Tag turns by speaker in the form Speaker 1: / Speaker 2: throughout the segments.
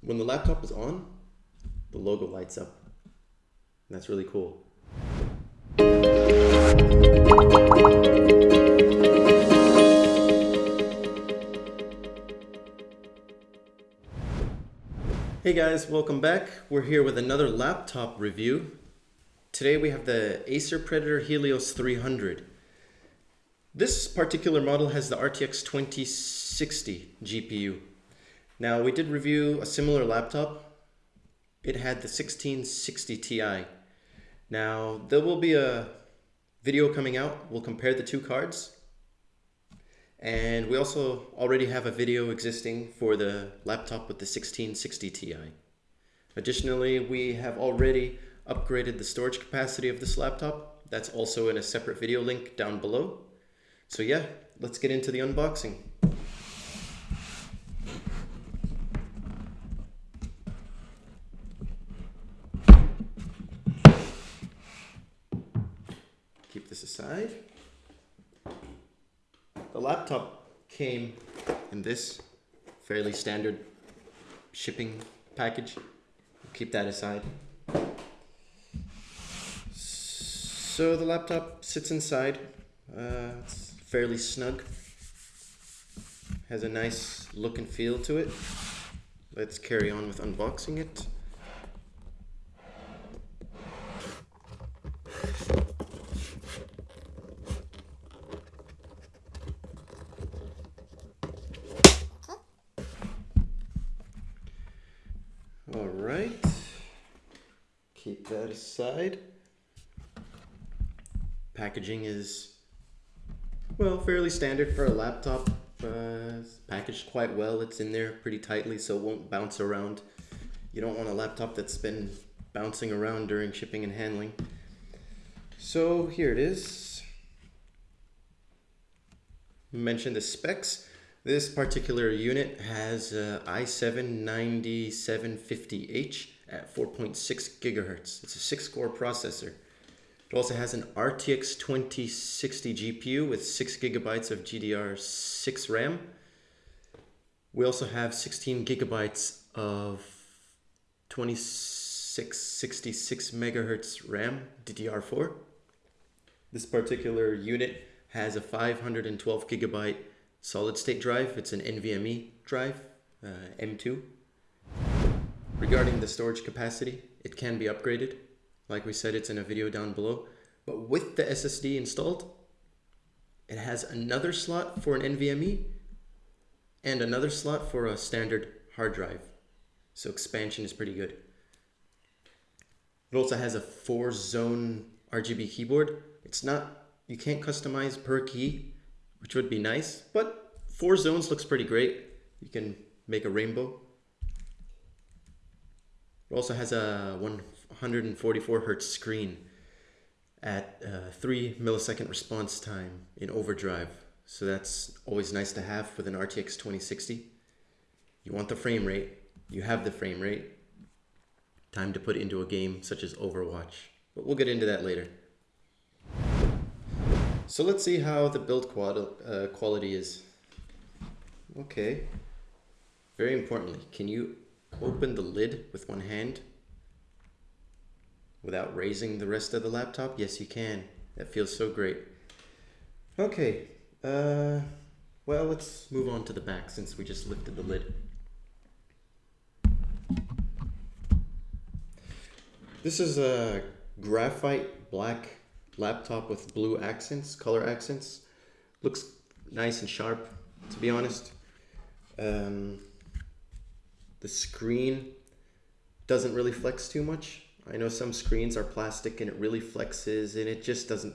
Speaker 1: when the laptop is on, the logo lights up. And that's really cool. Hey guys, welcome back. We're here with another laptop review. Today we have the Acer Predator Helios 300. This particular model has the RTX 2060 GPU. Now we did review a similar laptop. It had the 1660 Ti. Now there will be a video coming out. We'll compare the two cards. And we also already have a video existing for the laptop with the 1660 Ti. Additionally, we have already upgraded the storage capacity of this laptop. That's also in a separate video link down below. So yeah, let's get into the unboxing. Aside. The laptop came in this fairly standard shipping package. Keep that aside. So the laptop sits inside. Uh, it's fairly snug. Has a nice look and feel to it. Let's carry on with unboxing it. All right. Keep that aside. Packaging is, well, fairly standard for a laptop. Uh, packaged quite well. It's in there pretty tightly so it won't bounce around. You don't want a laptop that's been bouncing around during shipping and handling. So here it is. Mention the specs. This particular unit has uh, i7-9750H at 4.6 gigahertz. It's a six-core processor. It also has an RTX 2060 GPU with 6 gigabytes of GDDR6 RAM. We also have 16 gigabytes of 2666 megahertz RAM DDR4. This particular unit has a 512 gigabyte solid state drive. It's an NVMe drive, uh, M2. Regarding the storage capacity, it can be upgraded. Like we said, it's in a video down below. But with the SSD installed, it has another slot for an NVMe and another slot for a standard hard drive. So expansion is pretty good. It also has a four zone RGB keyboard. It's not, you can't customize per key, which would be nice, but four zones looks pretty great. You can make a rainbow. It also has a 144 hertz screen at uh, 3 millisecond response time in overdrive. So that's always nice to have with an RTX 2060. You want the frame rate, you have the frame rate. Time to put into a game such as Overwatch. But we'll get into that later. So let's see how the build uh, quality is. Okay. Very importantly, can you open the lid with one hand without raising the rest of the laptop? Yes, you can. That feels so great. Okay. Uh, well, let's move on to the back since we just lifted the lid. This is a graphite black laptop with blue accents, color accents. Looks nice and sharp, to be honest. Um, the screen doesn't really flex too much. I know some screens are plastic and it really flexes and it just doesn't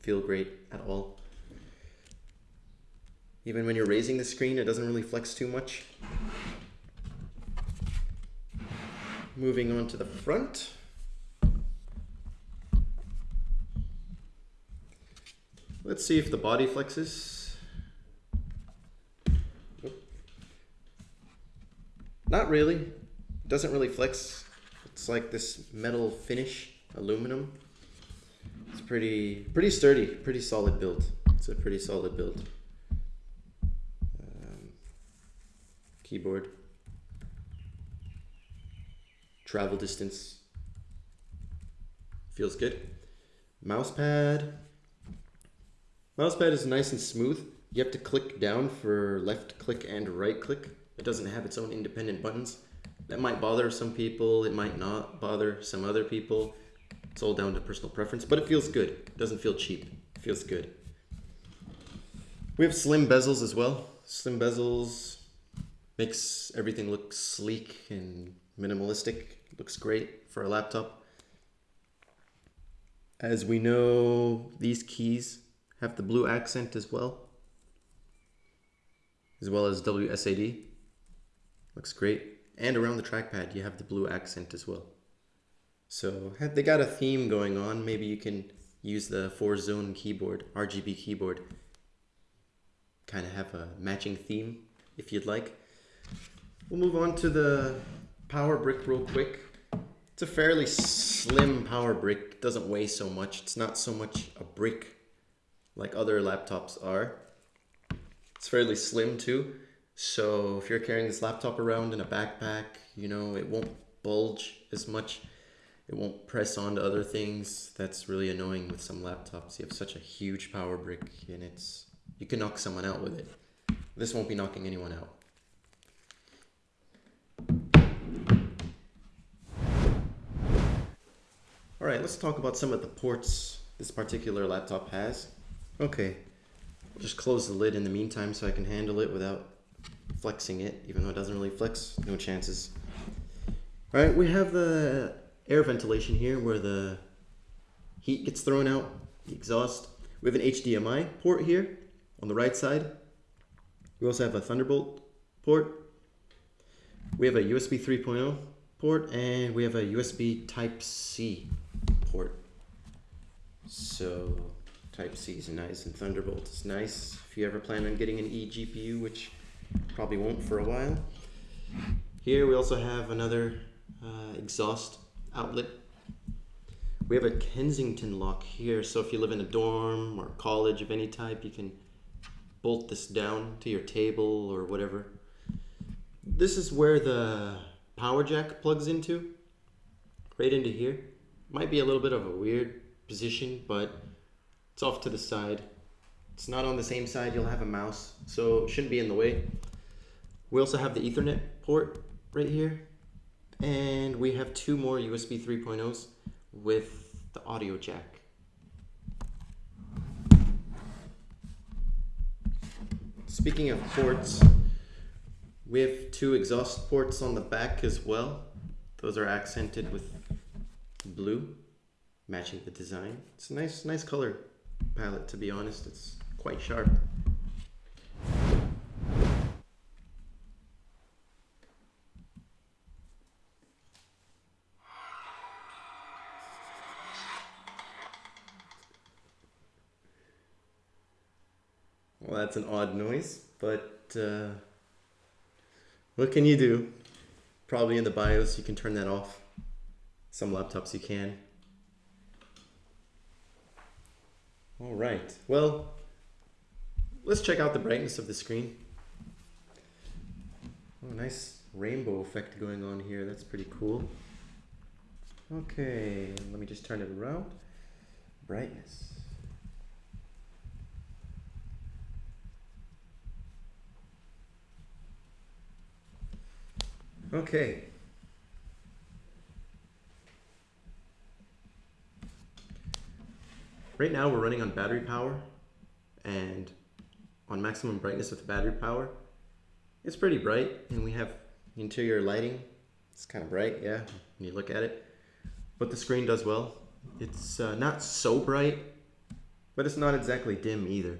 Speaker 1: feel great at all. Even when you're raising the screen, it doesn't really flex too much. Moving on to the front. Let's see if the body flexes. Not really. Doesn't really flex. It's like this metal finish, aluminum. It's pretty, pretty sturdy, pretty solid build. It's a pretty solid build. Um, keyboard. travel distance. Feels good. Mouse pad. Mouse pad is nice and smooth. You have to click down for left click and right click. It doesn't have its own independent buttons. That might bother some people, it might not bother some other people. It's all down to personal preference, but it feels good. It doesn't feel cheap. It feels good. We have slim bezels as well. Slim bezels makes everything look sleek and minimalistic. Looks great for a laptop. As we know, these keys have the blue accent as well, as well as WSAD. Looks great. And around the trackpad, you have the blue accent as well. So they got a theme going on. Maybe you can use the four zone keyboard, RGB keyboard. Kind of have a matching theme if you'd like. We'll move on to the power brick real quick. It's a fairly slim power brick. doesn't weigh so much. It's not so much a brick like other laptops are. It's fairly slim too. So if you're carrying this laptop around in a backpack, you know, it won't bulge as much. It won't press onto other things. That's really annoying with some laptops. You have such a huge power brick and it's, you can knock someone out with it. This won't be knocking anyone out. All right, let's talk about some of the ports this particular laptop has. Okay, just close the lid in the meantime so I can handle it without flexing it, even though it doesn't really flex, no chances. All right, we have the air ventilation here where the heat gets thrown out, the exhaust. We have an HDMI port here on the right side. We also have a Thunderbolt port. We have a USB 3.0 port and we have a USB Type-C port. So Type-C is nice and Thunderbolt is nice. If you ever plan on getting an eGPU, which Probably won't for a while. Here we also have another uh, exhaust outlet. We have a Kensington lock here, so if you live in a dorm or college of any type, you can bolt this down to your table or whatever. This is where the power jack plugs into, right into here. Might be a little bit of a weird position, but it's off to the side. It's not on the same side, you'll have a mouse, so it shouldn't be in the way. We also have the ethernet port right here. And we have two more USB 3.0s with the audio jack. Speaking of ports, we have two exhaust ports on the back as well. Those are accented with blue, matching the design. It's a nice, nice color palette to be honest. It's quite sharp. Well, that's an odd noise, but uh, what can you do? Probably in the BIOS you can turn that off. Some laptops you can. All right, well, let's check out the brightness of the screen. Oh, nice rainbow effect going on here. That's pretty cool. Okay, let me just turn it around. Brightness. Okay. Right now we're running on battery power and on maximum brightness with battery power. It's pretty bright and we have interior lighting. It's kind of bright, yeah, when you look at it. But the screen does well. It's uh, not so bright, but it's not exactly dim either.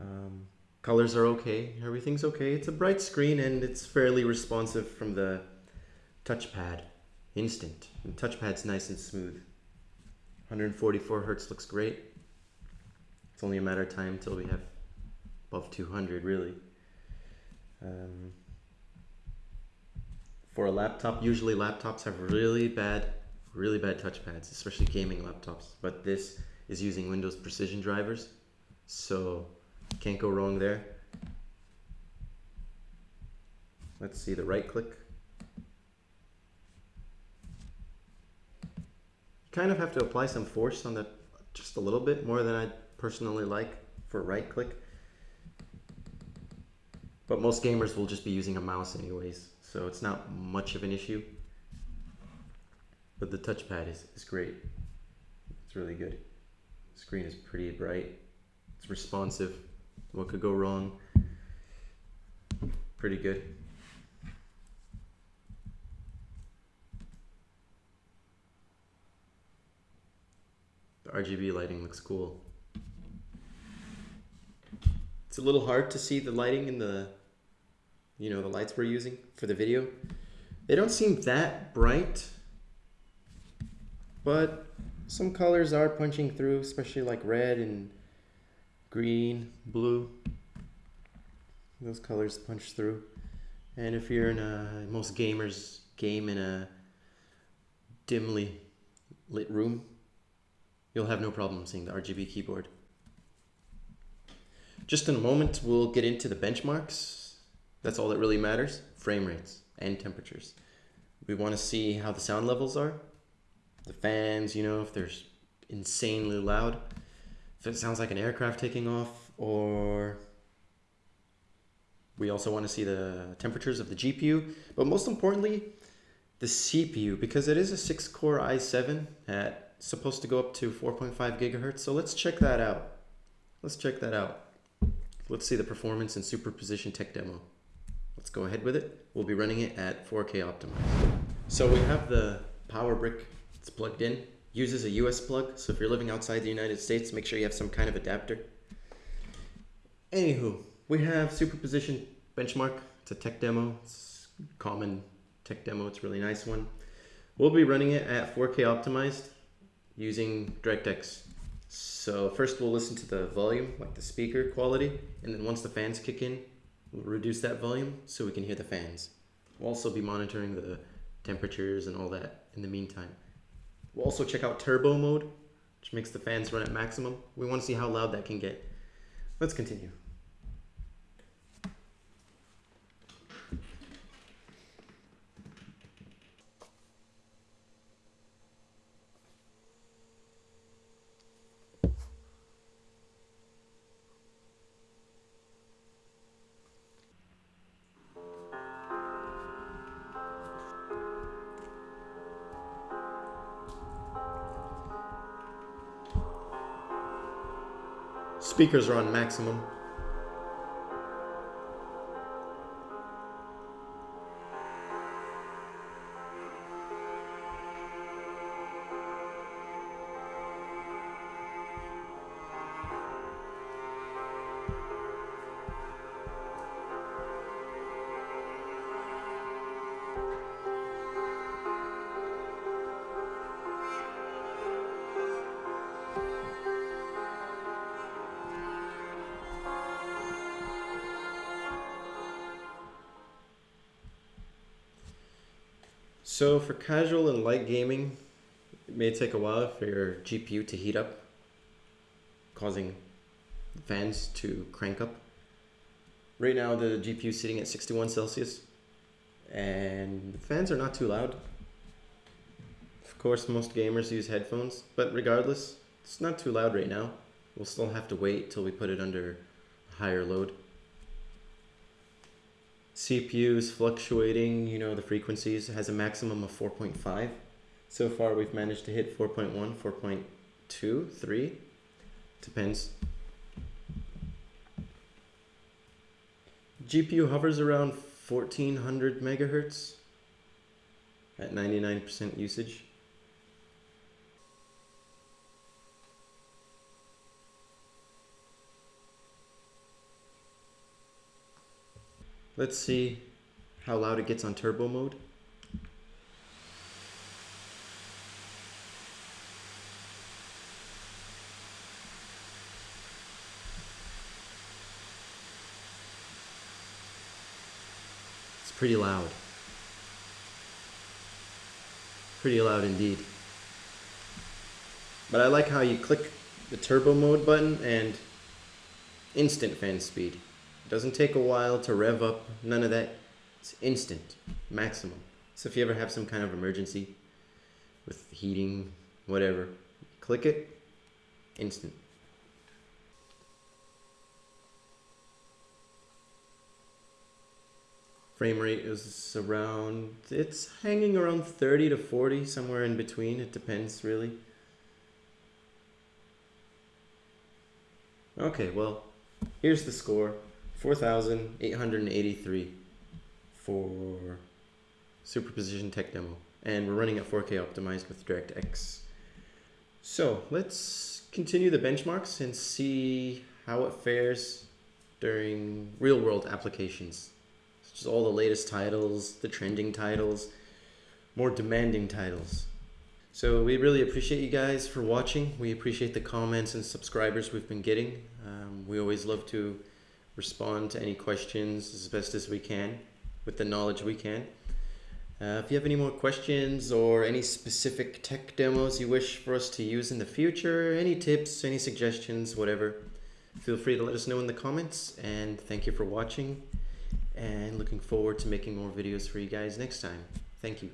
Speaker 1: Um, colors are okay. Everything's okay. It's a bright screen and it's fairly responsive from the touchpad. Instant. The touchpad's nice and smooth. 144 hertz looks great. It's only a matter of time until we have above 200 really. Um, for a laptop, usually laptops have really bad, really bad touchpads, especially gaming laptops. But this is using Windows Precision drivers, so can't go wrong there. Let's see the right click. Kind of have to apply some force on that just a little bit more than I personally like for right click. But most gamers will just be using a mouse anyways, so it's not much of an issue. But the touchpad is, is great. It's really good. Screen is pretty bright. It's responsive. What could go wrong? Pretty good. The RGB lighting looks cool. It's a little hard to see the lighting in the, you know, the lights we're using for the video. They don't seem that bright, but some colors are punching through, especially like red and green, blue. Those colors punch through. And if you're in a, most gamers game in a dimly lit room, you'll have no problem seeing the RGB keyboard. Just in a moment, we'll get into the benchmarks. That's all that really matters, frame rates and temperatures. We want to see how the sound levels are. The fans, you know, if they're insanely loud. If it sounds like an aircraft taking off or we also want to see the temperatures of the GPU, but most importantly, the CPU, because it is a six core i7 at supposed to go up to 4.5 gigahertz. So let's check that out. Let's check that out. Let's see the performance in superposition tech demo. Let's go ahead with it. We'll be running it at 4K optimized. So we have the power brick. It's plugged in. Uses a US plug. So if you're living outside the United States, make sure you have some kind of adapter. Anywho, we have superposition benchmark. It's a tech demo. It's common tech demo. It's a really nice one. We'll be running it at 4K optimized using DirectX. So first we'll listen to the volume, like the speaker quality, and then once the fans kick in, we'll reduce that volume so we can hear the fans. We'll also be monitoring the temperatures and all that in the meantime. We'll also check out turbo mode, which makes the fans run at maximum. We want to see how loud that can get. Let's continue. Speakers are on maximum. So for casual and light gaming, it may take a while for your GPU to heat up, causing fans to crank up. Right now the GPU is sitting at 61 Celsius and the fans are not too loud. Of course, most gamers use headphones, but regardless, it's not too loud right now. We'll still have to wait till we put it under higher load. CPU is fluctuating, you know, the frequencies has a maximum of 4.5. So far we've managed to hit 4.1, 4.2, 3. Depends. GPU hovers around 1400 megahertz at 99% usage. Let's see how loud it gets on turbo mode. It's pretty loud. Pretty loud indeed. But I like how you click the turbo mode button and instant fan speed. Doesn't take a while to rev up, none of that. It's instant, maximum. So if you ever have some kind of emergency with heating whatever. Click it, instant. Frame rate is around, it's hanging around 30 to 40, somewhere in between. It depends really. Okay, well, here's the score 4,883 for Superposition Tech Demo. And we're running at 4K optimized with DirectX. So let's continue the benchmarks and see how it fares during real world applications. Such as all the latest titles, the trending titles, more demanding titles. So we really appreciate you guys for watching. We appreciate the comments and subscribers we've been getting. Um, we always love to respond to any questions as best as we can with the knowledge we can. Uh, if you have any more questions or any specific tech demos you wish for us to use in the future, any tips, any suggestions, whatever, feel free to let us know in the comments. And thank you for watching and looking forward to making more videos for you guys next time. Thank you.